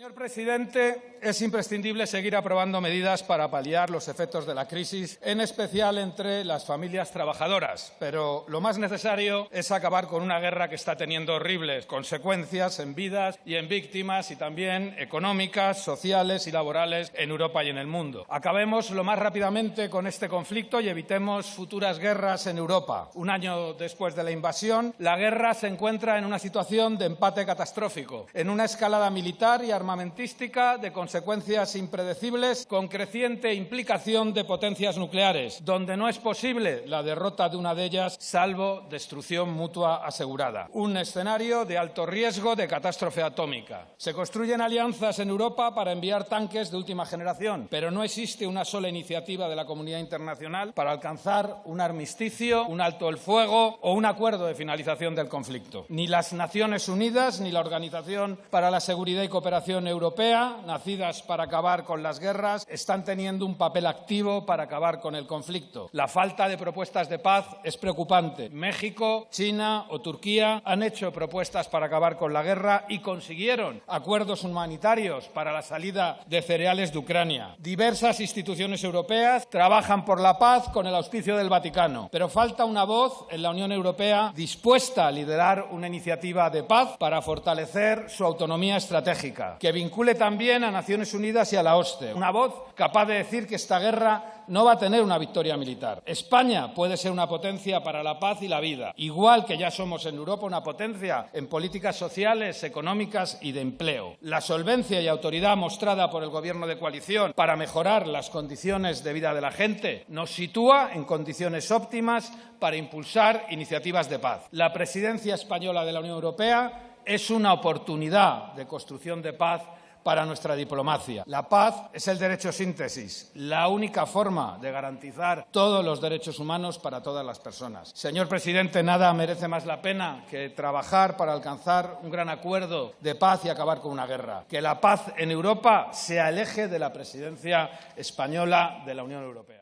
Señor presidente, es imprescindible seguir aprobando medidas para paliar los efectos de la crisis, en especial entre las familias trabajadoras. Pero lo más necesario es acabar con una guerra que está teniendo horribles consecuencias en vidas y en víctimas y también económicas, sociales y laborales en Europa y en el mundo. Acabemos lo más rápidamente con este conflicto y evitemos futuras guerras en Europa. Un año después de la invasión, la guerra se encuentra en una situación de empate catastrófico, en una escalada militar y armamentística armamentística de consecuencias impredecibles con creciente implicación de potencias nucleares, donde no es posible la derrota de una de ellas salvo destrucción mutua asegurada. Un escenario de alto riesgo de catástrofe atómica. Se construyen alianzas en Europa para enviar tanques de última generación, pero no existe una sola iniciativa de la comunidad internacional para alcanzar un armisticio, un alto el fuego o un acuerdo de finalización del conflicto. Ni las Naciones Unidas ni la Organización para la Seguridad y Cooperación Europea, nacidas para acabar con las guerras, están teniendo un papel activo para acabar con el conflicto. La falta de propuestas de paz es preocupante. México, China o Turquía han hecho propuestas para acabar con la guerra y consiguieron acuerdos humanitarios para la salida de cereales de Ucrania. Diversas instituciones europeas trabajan por la paz con el auspicio del Vaticano, pero falta una voz en la Unión Europea dispuesta a liderar una iniciativa de paz para fortalecer su autonomía estratégica, que vincule también a Naciones Unidas y a la OSCE. Una voz capaz de decir que esta guerra no va a tener una victoria militar. España puede ser una potencia para la paz y la vida, igual que ya somos en Europa una potencia en políticas sociales, económicas y de empleo. La solvencia y autoridad mostrada por el Gobierno de coalición para mejorar las condiciones de vida de la gente nos sitúa en condiciones óptimas para impulsar iniciativas de paz. La presidencia española de la Unión Europea es una oportunidad de construcción de paz para nuestra diplomacia. La paz es el derecho síntesis, la única forma de garantizar todos los derechos humanos para todas las personas. Señor presidente, nada merece más la pena que trabajar para alcanzar un gran acuerdo de paz y acabar con una guerra. Que la paz en Europa sea el eje de la presidencia española de la Unión Europea.